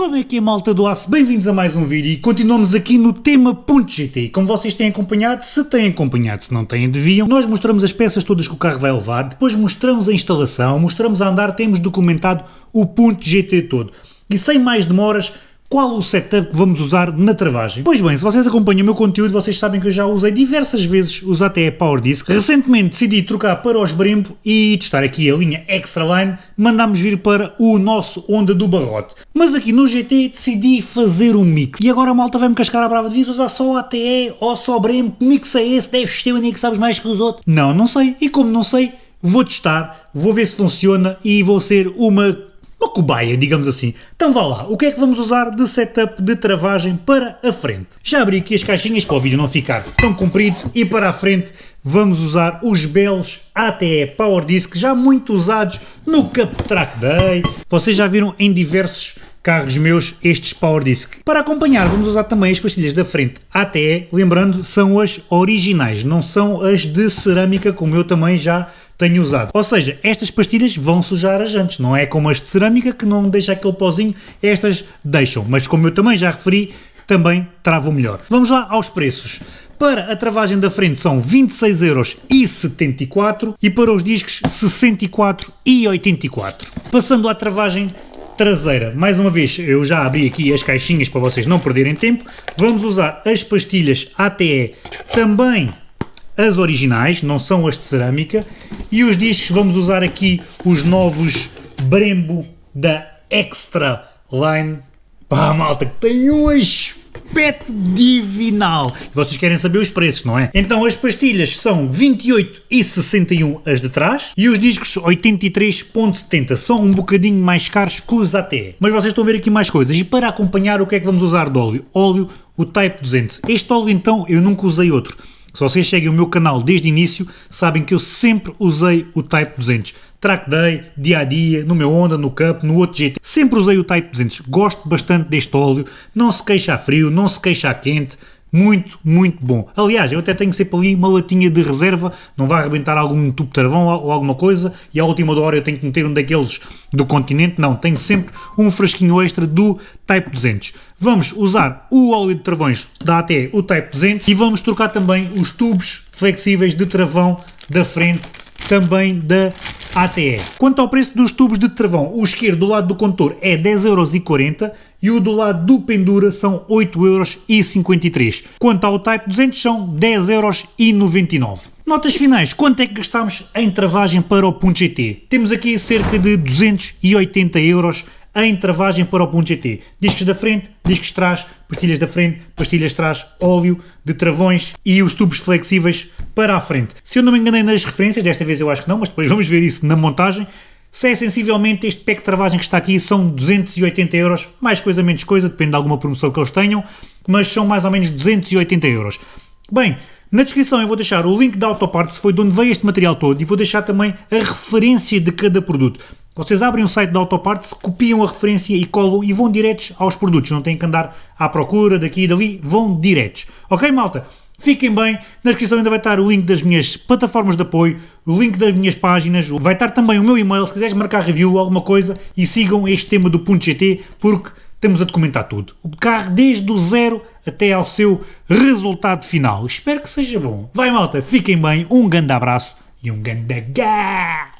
Como é que é malta do aço? Bem-vindos a mais um vídeo e continuamos aqui no tema .gt. Como vocês têm acompanhado, se têm acompanhado, se não têm, deviam, nós mostramos as peças todas que o carro vai levar, depois mostramos a instalação, mostramos a andar, temos documentado o .gt todo. E sem mais demoras, qual o setup que vamos usar na travagem. Pois bem, se vocês acompanham o meu conteúdo, vocês sabem que eu já usei diversas vezes os ATE Power Disc. Recentemente decidi trocar para os Brembo e testar aqui a linha Extra Line, mandámos vir para o nosso Honda do Barrote. Mas aqui no GT decidi fazer um mix. E agora a malta vai-me cascar a brava, devias usar só ATE ou só Brembo, que mix é esse, deves ter nem que sabes mais que os outros. Não, não sei, e como não sei, vou testar, vou ver se funciona e vou ser uma uma cobaia, digamos assim. Então vá lá, o que é que vamos usar de setup de travagem para a frente? Já abri aqui as caixinhas para o vídeo não ficar tão comprido e para a frente vamos usar os belos ATE Power Disc, já muito usados no Cup Track Day. Vocês já viram em diversos carros meus estes Power Disc. Para acompanhar vamos usar também as pastilhas da frente ATE, lembrando são as originais, não são as de cerâmica como eu também já tenho usado. Ou seja, estas pastilhas vão sujar as jantes, não é como as de cerâmica que não deixa aquele pozinho, estas deixam, mas como eu também já referi, também travam melhor. Vamos lá aos preços. Para a travagem da frente são 26,74€ e para os discos 64,84€. Passando à travagem traseira, mais uma vez eu já abri aqui as caixinhas para vocês não perderem tempo, vamos usar as pastilhas ATE também as originais, não são as de cerâmica, e os discos vamos usar aqui os novos Brembo da Extra Line. Pá, malta, que tem um aspecto divinal. Vocês querem saber os preços, não é? Então as pastilhas são 28,61 as de trás e os discos 83,70. São um bocadinho mais caros que os AT. Mas vocês estão a ver aqui mais coisas. E para acompanhar o que é que vamos usar de óleo? Óleo, o Type 200. Este óleo então eu nunca usei outro. Se vocês seguem o meu canal desde o início, sabem que eu sempre usei o Type 200. Track Day, dia a dia, no meu Honda, no Cup, no outro GT. Sempre usei o Type 200. Gosto bastante deste óleo. Não se queixa a frio, não se queixa a quente. Muito, muito bom. Aliás, eu até tenho sempre ali uma latinha de reserva, não vai arrebentar algum tubo de travão ou alguma coisa, e à última hora eu tenho que meter um daqueles do continente, não, tenho sempre um frasquinho extra do Type 200. Vamos usar o óleo de travões da AT, o Type 200, e vamos trocar também os tubos flexíveis de travão da frente também da ATE. Quanto ao preço dos tubos de travão, o esquerdo do lado do condutor é 10,40€ e o do lado do pendura são 8,53€. Quanto ao Type 200 são 10,99€. Notas finais, quanto é que gastámos em travagem para o Punto GT? Temos aqui cerca de 280 euros em travagem para o ponto GT. Discos da frente, discos de trás, pastilhas da frente, pastilhas de trás, óleo de travões e os tubos flexíveis para a frente. Se eu não me enganei nas referências, desta vez eu acho que não, mas depois vamos ver isso na montagem, se é sensivelmente este pack de travagem que está aqui são 280 euros, mais coisa menos coisa, depende de alguma promoção que eles tenham, mas são mais ou menos 280 euros. Bem, na descrição eu vou deixar o link da Autoparts, foi de onde veio este material todo, e vou deixar também a referência de cada produto. Vocês abrem o site da Autoparts, copiam a referência e colam e vão diretos aos produtos, não têm que andar à procura daqui e dali, vão diretos. Ok, malta? Fiquem bem, na descrição ainda vai estar o link das minhas plataformas de apoio, o link das minhas páginas, vai estar também o meu e-mail, se quiseres marcar review ou alguma coisa, e sigam este tema do Ponto GT, porque temos a documentar tudo. O carro desde o zero até ao seu resultado final. Espero que seja bom. Vai malta, fiquem bem, um grande abraço e um grande gás!